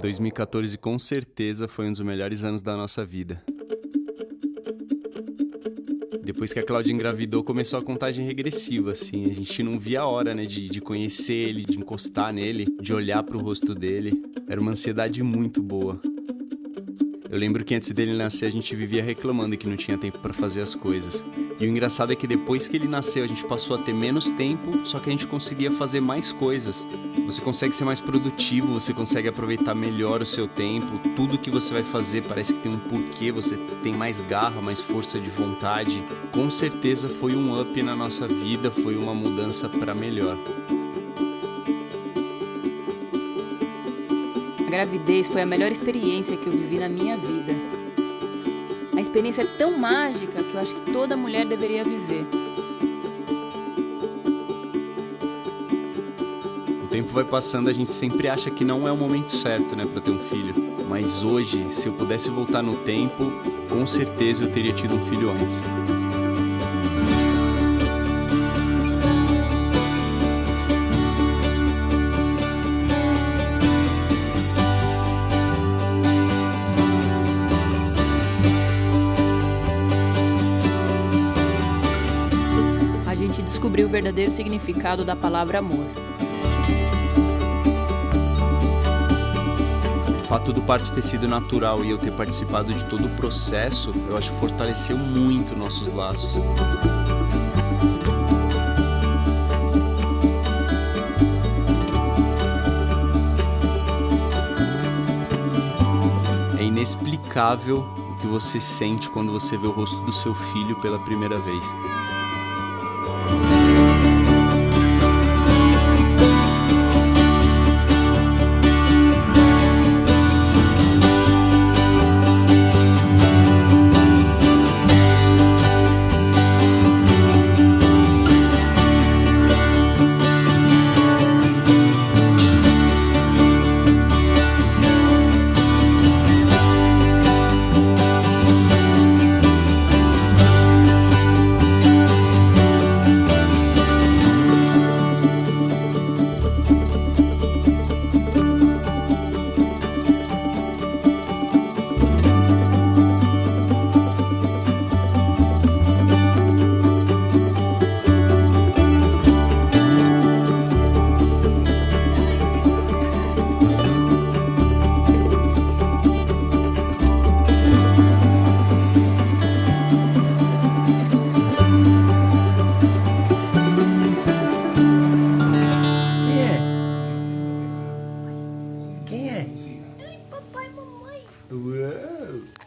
2014 com certeza foi um dos melhores anos da nossa vida. Depois que a Cláudia engravidou, começou a contagem regressiva, assim. A gente não via a hora, né, de, de conhecer ele, de encostar nele, de olhar pro rosto dele. Era uma ansiedade muito boa. Eu lembro que antes dele nascer a gente vivia reclamando que não tinha tempo para fazer as coisas. E o engraçado é que depois que ele nasceu a gente passou a ter menos tempo, só que a gente conseguia fazer mais coisas. Você consegue ser mais produtivo, você consegue aproveitar melhor o seu tempo, tudo que você vai fazer parece que tem um porquê, você tem mais garra, mais força de vontade. Com certeza foi um up na nossa vida, foi uma mudança para melhor. Gravidez foi a melhor experiência que eu vivi na minha vida. A experiência é tão mágica que eu acho que toda mulher deveria viver. O tempo vai passando, a gente sempre acha que não é o momento certo, né, para ter um filho. Mas hoje, se eu pudesse voltar no tempo, com certeza eu teria tido um filho antes. Descobrir o verdadeiro significado da palavra amor. O fato do parto ter sido natural e eu ter participado de todo o processo, eu acho que fortaleceu muito nossos laços. É inexplicável o que você sente quando você vê o rosto do seu filho pela primeira vez. Whoa.